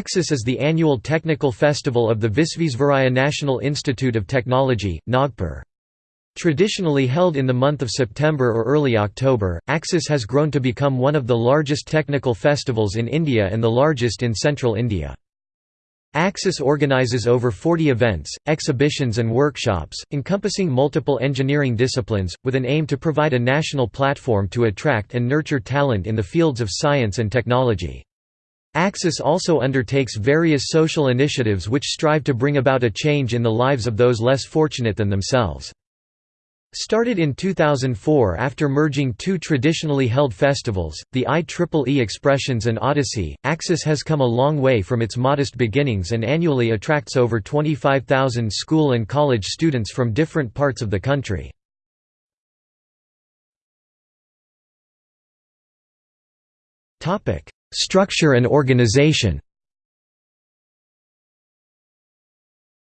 Axis is the annual technical festival of the Visvesvaraya National Institute of Technology, Nagpur. Traditionally held in the month of September or early October, Axis has grown to become one of the largest technical festivals in India and the largest in central India. Axis organizes over 40 events, exhibitions and workshops, encompassing multiple engineering disciplines, with an aim to provide a national platform to attract and nurture talent in the fields of science and technology. Axis also undertakes various social initiatives which strive to bring about a change in the lives of those less fortunate than themselves. Started in 2004 after merging two traditionally held festivals, the IEEE Expressions and Odyssey, Axis has come a long way from its modest beginnings and annually attracts over 25,000 school and college students from different parts of the country. Structure and organization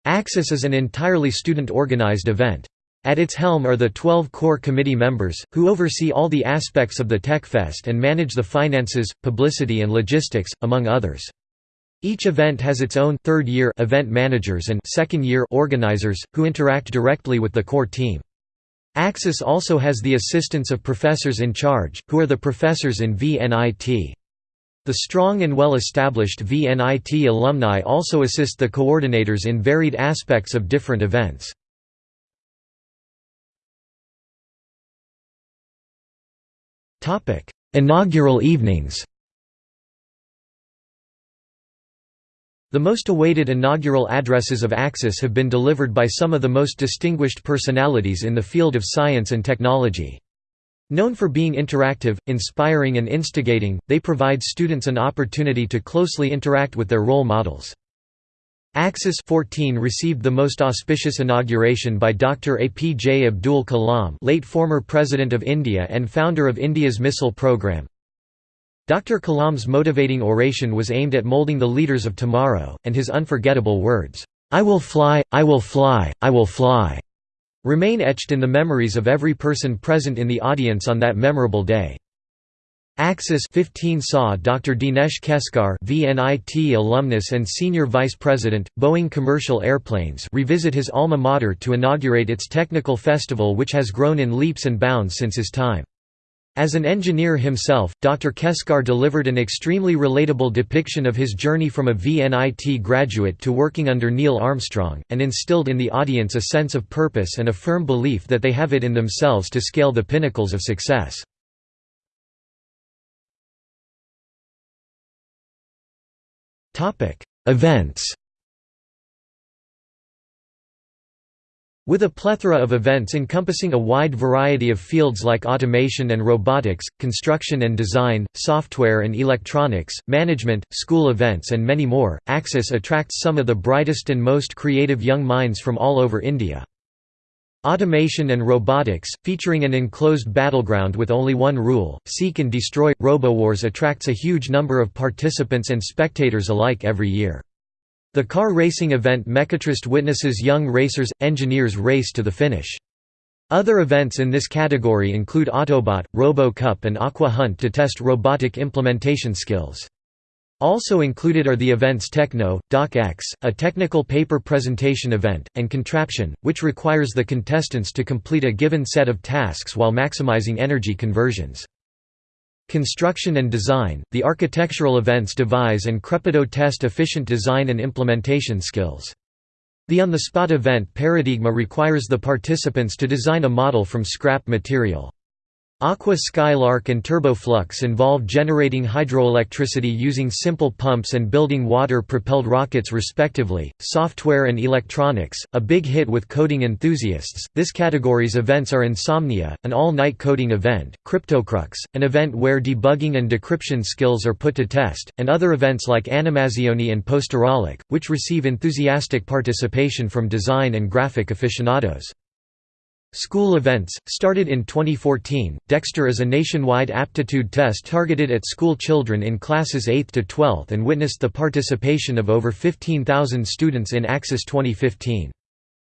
Axis is an entirely student-organized event. At its helm are the 12 core committee members, who oversee all the aspects of the TechFest and manage the finances, publicity and logistics, among others. Each event has its own third-year event managers and second-year organizers, who interact directly with the core team. Axis also has the assistance of professors in charge, who are the professors in VNIT. The strong and well-established VNIT alumni also assist the coordinators in varied aspects of different events. Inaugural evenings The most awaited inaugural addresses of Axis have been delivered by some of the most distinguished personalities in the field of science and technology. Known for being interactive, inspiring and instigating, they provide students an opportunity to closely interact with their role models. Axis 14 received the most auspicious inauguration by Dr. APJ Abdul Kalam late former President of India and founder of India's missile program. Dr. Kalam's motivating oration was aimed at molding the leaders of tomorrow, and his unforgettable words, "'I will fly, I will fly, I will fly' remain etched in the memories of every person present in the audience on that memorable day. Axis 15 saw Dr. Dinesh Keskar VNIT alumnus and senior vice president, Boeing Commercial Airplanes revisit his alma mater to inaugurate its technical festival which has grown in leaps and bounds since his time. As an engineer himself, Dr. Keskar delivered an extremely relatable depiction of his journey from a VNIT graduate to working under Neil Armstrong, and instilled in the audience a sense of purpose and a firm belief that they have it in themselves to scale the pinnacles of success. Events With a plethora of events encompassing a wide variety of fields like automation and robotics, construction and design, software and electronics, management, school events and many more, Axis attracts some of the brightest and most creative young minds from all over India. Automation and Robotics, featuring an enclosed battleground with only one rule, seek and destroy, RoboWars attracts a huge number of participants and spectators alike every year. The car racing event Mechatrist witnesses young racers, engineers race to the finish. Other events in this category include Autobot, Robo Cup and Aqua Hunt to test robotic implementation skills. Also included are the events Techno, Doc X, a technical paper presentation event, and Contraption, which requires the contestants to complete a given set of tasks while maximizing energy conversions. Construction and Design, the architectural events devise and Crepido test efficient design and implementation skills. The on-the-spot event Paradigma requires the participants to design a model from scrap material. Aqua Skylark and Turboflux involve generating hydroelectricity using simple pumps and building water-propelled rockets respectively. Software and electronics, a big hit with coding enthusiasts. This category's events are Insomnia, an all-night coding event, CryptoCrux, an event where debugging and decryption skills are put to test, and other events like Animazioni and Posterolic, which receive enthusiastic participation from design and graphic aficionados. School events, started in 2014, Dexter is a nationwide aptitude test targeted at school children in classes 8th to 12th and witnessed the participation of over 15,000 students in Axis 2015.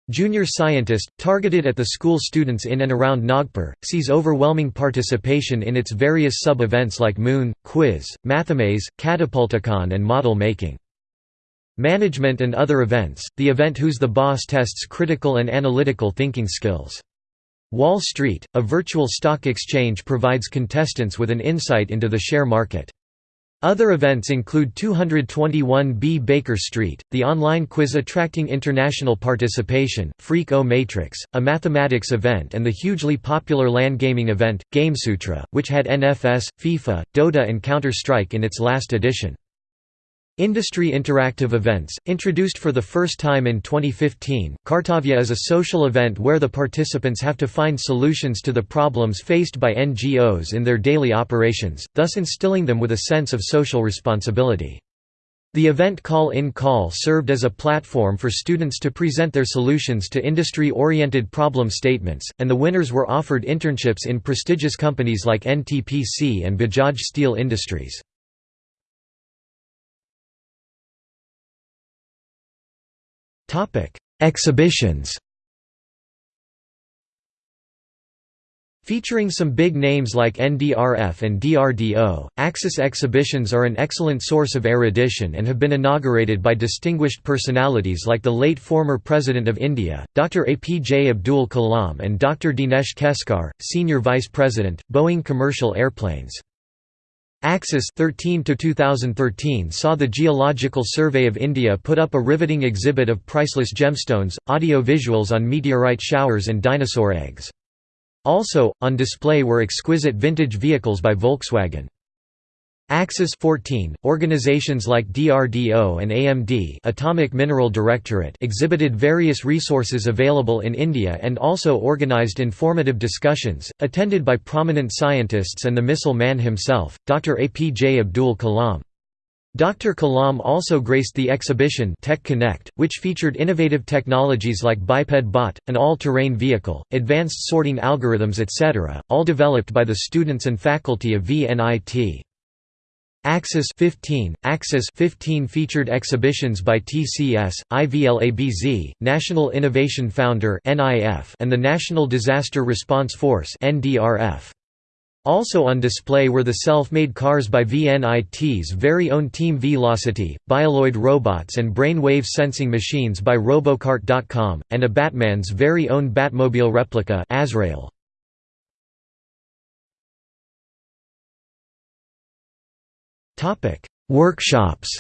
Junior Scientist, targeted at the school students in and around Nagpur, sees overwhelming participation in its various sub-events like Moon, Quiz, Mathemaze, Catapulticon and model making. Management and other events, the event Who's the Boss tests critical and analytical thinking skills. Wall Street, a virtual stock exchange provides contestants with an insight into the share market. Other events include 221B Baker Street, the online quiz attracting international participation, Freak O Matrix, a mathematics event and the hugely popular LAN gaming event, Gamesutra, which had NFS, FIFA, Dota and Counter-Strike in its last edition. Industry interactive events, introduced for the first time in 2015, Kartavya is a social event where the participants have to find solutions to the problems faced by NGOs in their daily operations, thus instilling them with a sense of social responsibility. The event Call in Call served as a platform for students to present their solutions to industry-oriented problem statements, and the winners were offered internships in prestigious companies like NTPC and Bajaj Steel Industries. Exhibitions Featuring some big names like NDRF and DRDO, Axis exhibitions are an excellent source of erudition and have been inaugurated by distinguished personalities like the late former President of India, Dr. APJ Abdul Kalam and Dr. Dinesh Keskar, Senior Vice President, Boeing Commercial Airplanes. Axis 13 to 2013 saw the Geological Survey of India put up a riveting exhibit of priceless gemstones, audio visuals on meteorite showers and dinosaur eggs. Also, on display were exquisite vintage vehicles by Volkswagen. Axis 14, organizations like DRDO and AMD Atomic Mineral Directorate exhibited various resources available in India and also organized informative discussions, attended by prominent scientists and the missile man himself, Dr. APJ Abdul Kalam. Dr. Kalam also graced the exhibition Tech Connect, which featured innovative technologies like Biped Bot, an all-terrain vehicle, advanced sorting algorithms etc., all developed by the students and faculty of VNIT. Axis 15, Axis 15 featured exhibitions by TCS, IVLABZ, National Innovation Founder (NIF), and the National Disaster Response Force (NDRF). Also on display were the self-made cars by VNIT's very own Team Velocity, Bioloid robots and brain-wave sensing machines by Robokart.com, and a Batman's very own Batmobile replica Azrael. Workshops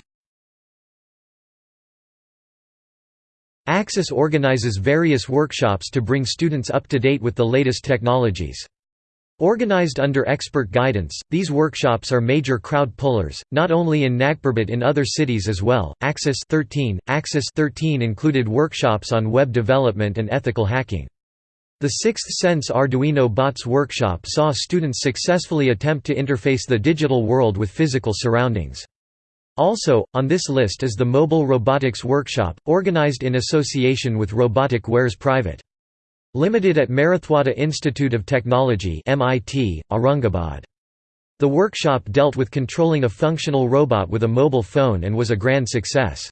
Axis organizes various workshops to bring students up to date with the latest technologies. Organized under expert guidance, these workshops are major crowd pullers, not only in Nagpur but in other cities as well. Axis 13, Axis 13 included workshops on web development and ethical hacking. The Sixth Sense Arduino Bots workshop saw students successfully attempt to interface the digital world with physical surroundings. Also, on this list is the Mobile Robotics Workshop, organized in association with Robotic Wares Private. Limited at Marathwada Institute of Technology MIT, Aurangabad. The workshop dealt with controlling a functional robot with a mobile phone and was a grand success.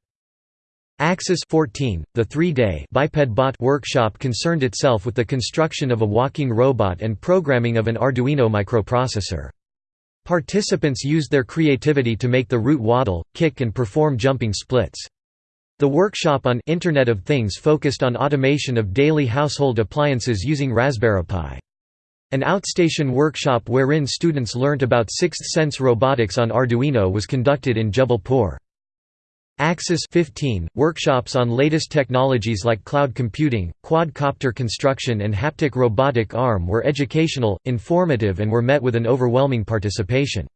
Axis 14, the three-day biped bot workshop concerned itself with the construction of a walking robot and programming of an Arduino microprocessor. Participants used their creativity to make the root waddle, kick and perform jumping splits. The workshop on Internet of Things focused on automation of daily household appliances using Raspberry Pi. An outstation workshop wherein students learnt about Sixth Sense robotics on Arduino was conducted in Jabalpur. Axis 15, workshops on latest technologies like cloud computing, quadcopter construction and haptic robotic arm were educational, informative and were met with an overwhelming participation.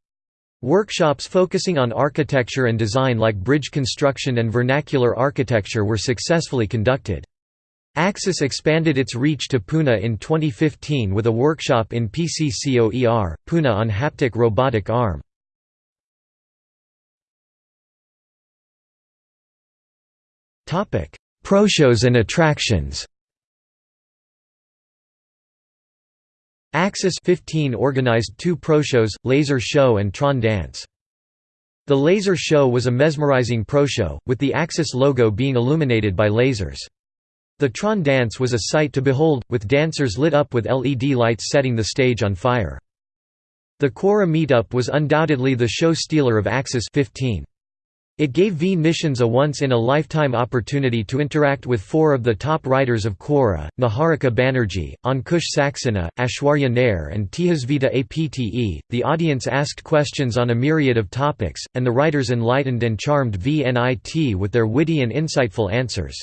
Workshops focusing on architecture and design like bridge construction and vernacular architecture were successfully conducted. Axis expanded its reach to Pune in 2015 with a workshop in PCCOER, Pune on haptic robotic arm. Proshows and attractions. Axis 15 organized two pro-shows, Laser Show and Tron Dance. The Laser Show was a mesmerizing pro-show, with the Axis logo being illuminated by lasers. The Tron Dance was a sight to behold, with dancers lit up with LED lights setting the stage on fire. The Quora meetup was undoubtedly the show stealer of Axis 15. It gave VNITians a once-in-a-lifetime opportunity to interact with four of the top writers of Quora, Niharika Banerjee, Ankush Saxena, Ashwarya Nair and Tejasvita Apte. The audience asked questions on a myriad of topics, and the writers enlightened and charmed VNIT with their witty and insightful answers.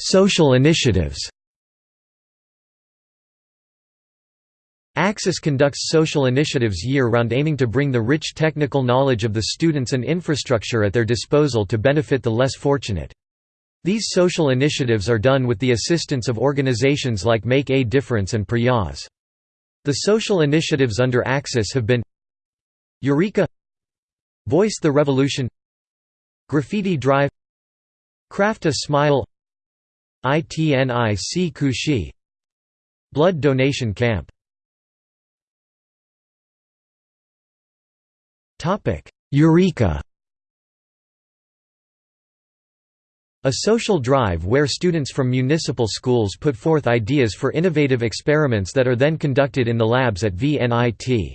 Social initiatives Axis conducts social initiatives year-round aiming to bring the rich technical knowledge of the students and infrastructure at their disposal to benefit the less fortunate. These social initiatives are done with the assistance of organizations like Make a Difference and Prayas. The social initiatives under Axis have been Eureka! Voice the Revolution! Graffiti Drive! Craft a Smile! ITNIC Kushi Blood Donation Camp Eureka A social drive where students from municipal schools put forth ideas for innovative experiments that are then conducted in the labs at VNIT.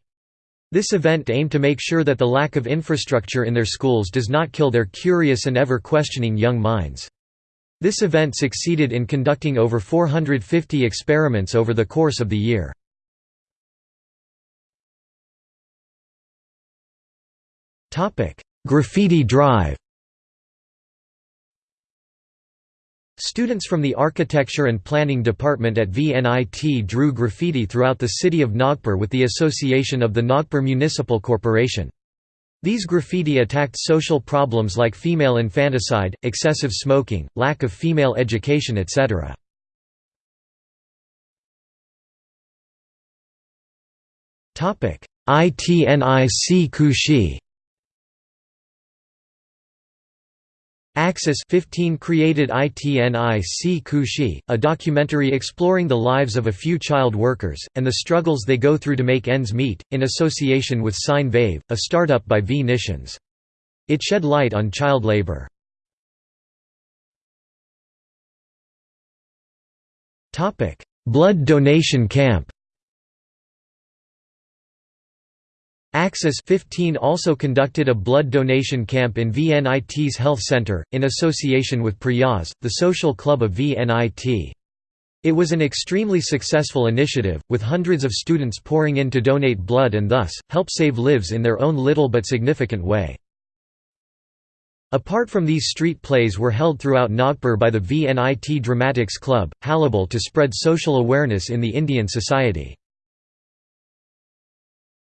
This event aimed to make sure that the lack of infrastructure in their schools does not kill their curious and ever-questioning young minds. This event succeeded in conducting over 450 experiments over the course of the year. Graffiti Drive Students from the Architecture and Planning Department at VNIT drew graffiti throughout the city of Nagpur with the association of the Nagpur Municipal Corporation. These graffiti attacked social problems like female infanticide, excessive smoking, lack of female education etc. ITNIC Kushi Axis 15 created ITNIC Kushi, a documentary exploring the lives of a few child workers, and the struggles they go through to make ends meet, in association with Sine Wave, a startup by VNITians. It shed light on child labor. Blood donation camp Axis 15 also conducted a blood donation camp in VNIT's Health Center, in association with Prayas, the social club of VNIT. It was an extremely successful initiative, with hundreds of students pouring in to donate blood and thus, help save lives in their own little but significant way. Apart from these street plays were held throughout Nagpur by the VNIT Dramatics Club, Halabal to spread social awareness in the Indian society.